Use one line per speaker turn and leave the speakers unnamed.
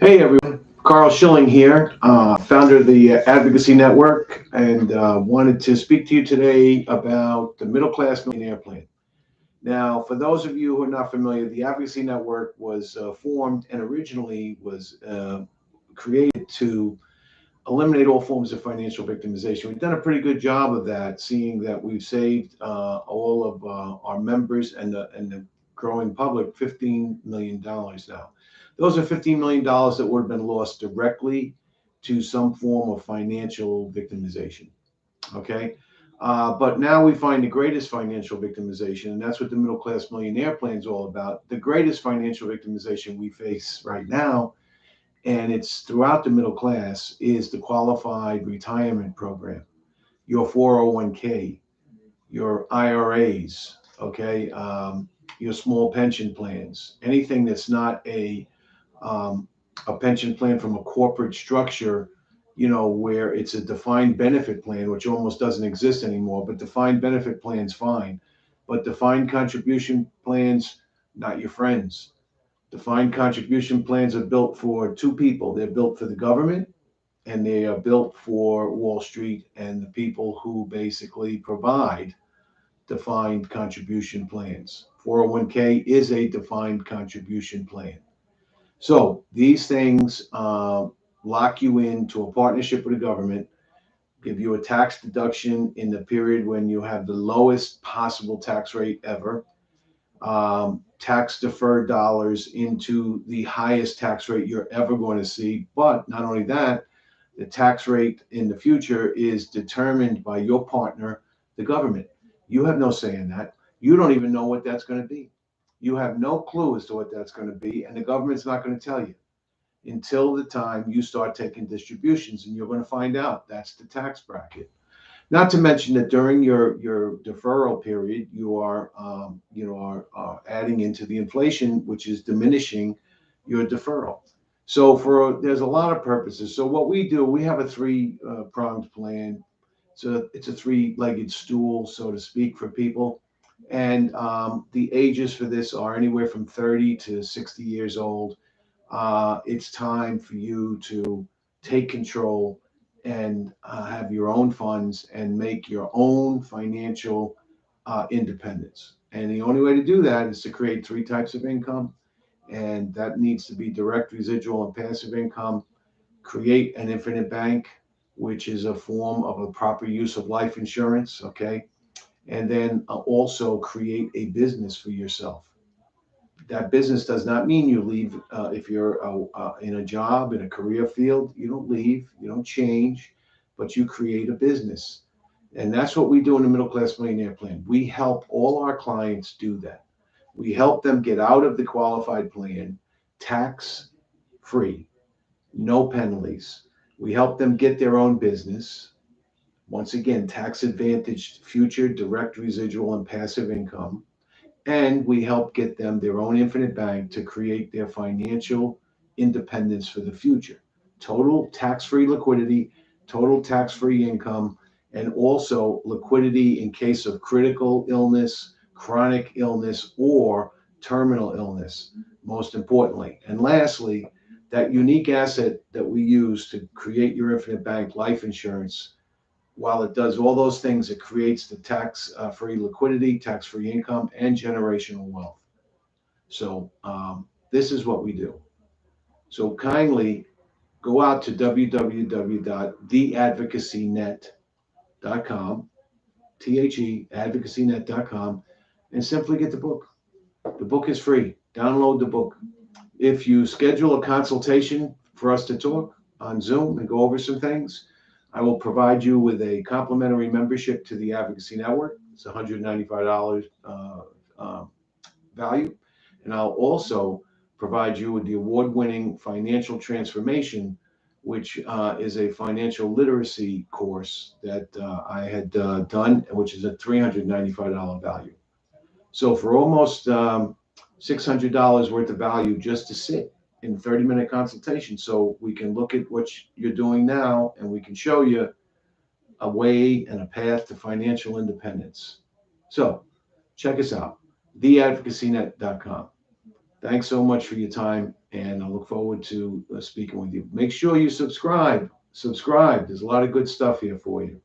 Hey everyone, Carl Schilling here, uh, founder of the Advocacy Network, and uh, wanted to speak to you today about the Middle Class Millionaire Plan. Now, for those of you who are not familiar, the Advocacy Network was uh, formed and originally was uh, created to eliminate all forms of financial victimization. We've done a pretty good job of that, seeing that we've saved uh, all of uh, our members and the, and the growing public $15 million now. Those are $15 million that would have been lost directly to some form of financial victimization. Okay. Uh, but now we find the greatest financial victimization, and that's what the middle class millionaire plan is all about. The greatest financial victimization we face right now, and it's throughout the middle class, is the qualified retirement program, your 401k, your IRAs, okay, um, your small pension plans, anything that's not a um, a pension plan from a corporate structure you know, where it's a defined benefit plan, which almost doesn't exist anymore, but defined benefit plans, fine. But defined contribution plans, not your friends. Defined contribution plans are built for two people. They're built for the government and they are built for Wall Street and the people who basically provide defined contribution plans. 401k is a defined contribution plan. So these things uh, lock you into a partnership with the government, give you a tax deduction in the period when you have the lowest possible tax rate ever, um, tax deferred dollars into the highest tax rate you're ever going to see. But not only that, the tax rate in the future is determined by your partner, the government. You have no say in that. You don't even know what that's going to be. You have no clue as to what that's going to be, and the government's not going to tell you until the time you start taking distributions and you're going to find out. That's the tax bracket. Not to mention that during your your deferral period you are um, you know are, are adding into the inflation which is diminishing your deferral. So for there's a lot of purposes. So what we do we have a three uh, pronged plan so it's a three-legged stool so to speak for people and um, the ages for this are anywhere from 30 to 60 years old uh, it's time for you to take control and uh, have your own funds and make your own financial uh, independence. And the only way to do that is to create three types of income. And that needs to be direct, residual, and passive income. Create an infinite bank, which is a form of a proper use of life insurance. Okay. And then uh, also create a business for yourself that business does not mean you leave. Uh, if you're uh, uh, in a job, in a career field, you don't leave, you don't change, but you create a business. And that's what we do in the Middle Class Millionaire Plan. We help all our clients do that. We help them get out of the qualified plan tax free, no penalties. We help them get their own business. Once again, tax advantaged future direct residual and passive income and we help get them their own infinite bank to create their financial independence for the future. Total tax-free liquidity, total tax-free income, and also liquidity in case of critical illness, chronic illness, or terminal illness, most importantly. And lastly, that unique asset that we use to create your infinite bank life insurance while it does all those things, it creates the tax-free liquidity, tax-free income, and generational wealth. So um, this is what we do. So kindly go out to www.theadvocacynet.com, T-H-E, advocacynet.com, and simply get the book. The book is free. Download the book. If you schedule a consultation for us to talk on Zoom and go over some things, I will provide you with a complimentary membership to the Advocacy Network. It's $195 uh, uh, value. And I'll also provide you with the award-winning Financial Transformation, which uh, is a financial literacy course that uh, I had uh, done, which is a $395 value. So for almost um, $600 worth of value just to sit in 30 minute consultation. So we can look at what you're doing now and we can show you a way and a path to financial independence. So check us out, theadvocacynet.com. Thanks so much for your time, and I look forward to uh, speaking with you. Make sure you subscribe. Subscribe. There's a lot of good stuff here for you.